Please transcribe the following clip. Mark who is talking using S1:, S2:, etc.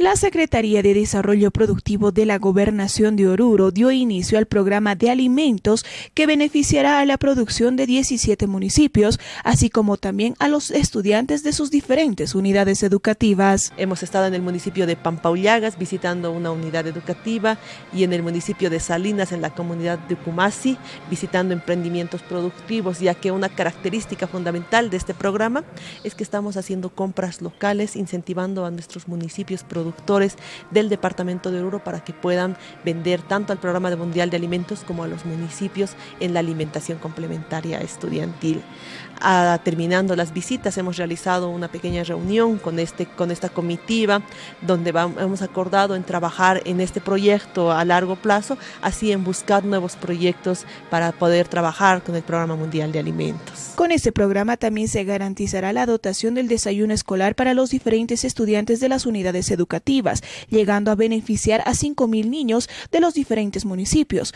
S1: La Secretaría de Desarrollo Productivo de la Gobernación de Oruro dio inicio al programa de alimentos que beneficiará a la producción de 17 municipios, así como también a los estudiantes de sus diferentes unidades educativas.
S2: Hemos estado en el municipio de Pampaullagas visitando una unidad educativa y en el municipio de Salinas, en la comunidad de Kumasi, visitando emprendimientos productivos, ya que una característica fundamental de este programa es que estamos haciendo compras locales, incentivando a nuestros municipios productivos productores del departamento de Oruro para que puedan vender tanto al programa mundial de alimentos como a los municipios en la alimentación complementaria estudiantil. Ah, terminando las visitas hemos realizado una pequeña reunión con, este, con esta comitiva donde hemos acordado en trabajar en este proyecto a largo plazo, así en buscar nuevos proyectos para poder trabajar con el programa mundial de alimentos.
S1: Con este programa también se garantizará la dotación del desayuno escolar para los diferentes estudiantes de las unidades llegando a beneficiar a 5.000 niños de los diferentes municipios.